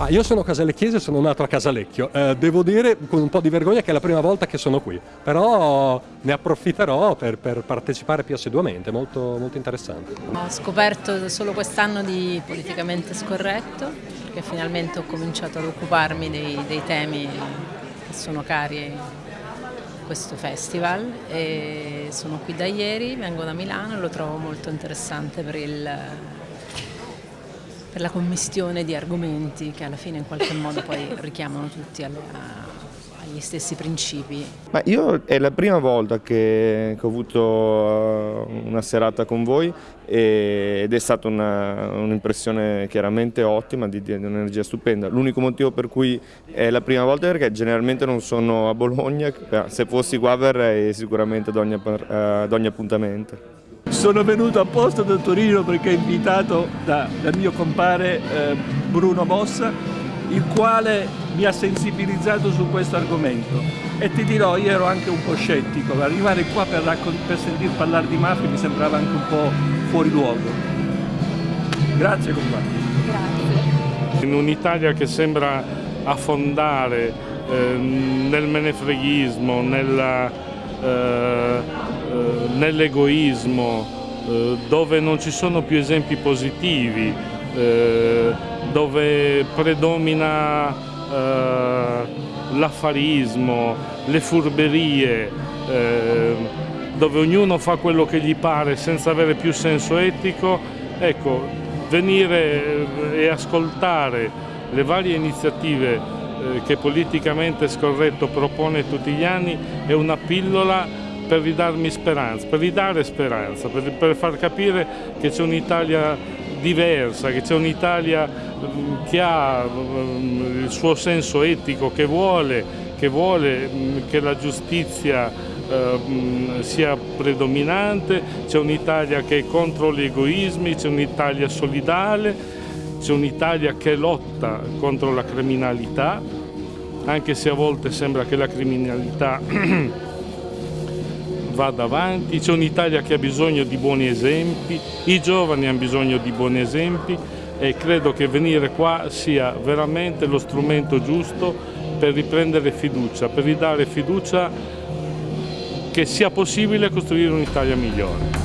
Ah, io sono casalecchiese, sono nato a Casalecchio. Eh, devo dire con un po' di vergogna che è la prima volta che sono qui, però ne approfitterò per, per partecipare più assiduamente, molto, molto interessante. Ho scoperto solo quest'anno di politicamente scorretto, perché finalmente ho cominciato ad occuparmi dei, dei temi che sono cari a questo festival e sono qui da ieri, vengo da Milano e lo trovo molto interessante per il per la commistione di argomenti che alla fine in qualche modo poi richiamano tutti alla, agli stessi principi. Ma io è la prima volta che, ho avuto uh, una serata con voi ed è stata un'impressione un chiaramente ottima, di, di un'energia stupenda. L'unico motivo per cui è la prima volta è perché generalmente non sono a Bologna, se fossi qua verrei sicuramente ad ogni, ad ogni appuntamento. Sono venuto apposta da Torino perché invitato da, dal mio compare eh, Bruno Mossa, il quale mi ha sensibilizzato su questo argomento. E ti dirò, io ero anche un po' scettico, arrivare qua per, per sentir parlare di mafia mi sembrava anche un po' fuori luogo. Grazie compagni. Grazie. In un'Italia che sembra affondare eh, nel menefreghismo, nella... Eh, eh, nell'egoismo, eh, dove non ci sono più esempi positivi, dove predomina l'affarismo, le furberie, dove ognuno fa quello che gli pare senza avere più senso etico, ecco, venire e ascoltare le varie iniziative che politicamente scorretto propone tutti gli anni è una pillola per ridarmi speranza, per ridare speranza, per, per far capire che c'è un'Italia diversa, che c'è un'Italia mm, che ha mm, il suo senso etico, che vuole che, vuole mm, che la giustizia eh, sia predominante, c'è un'Italia che è contro gli egoismi, c'è un'Italia solidale, c'è un'Italia che lotta contro la criminalità, anche se a volte sembra che la criminalità vada avanti, c'è un'Italia che ha bisogno di buoni esempi, i giovani hanno bisogno di buoni esempi e credo che venire qua sia veramente lo strumento giusto per riprendere fiducia, per ridare fiducia che sia possibile costruire un'Italia migliore.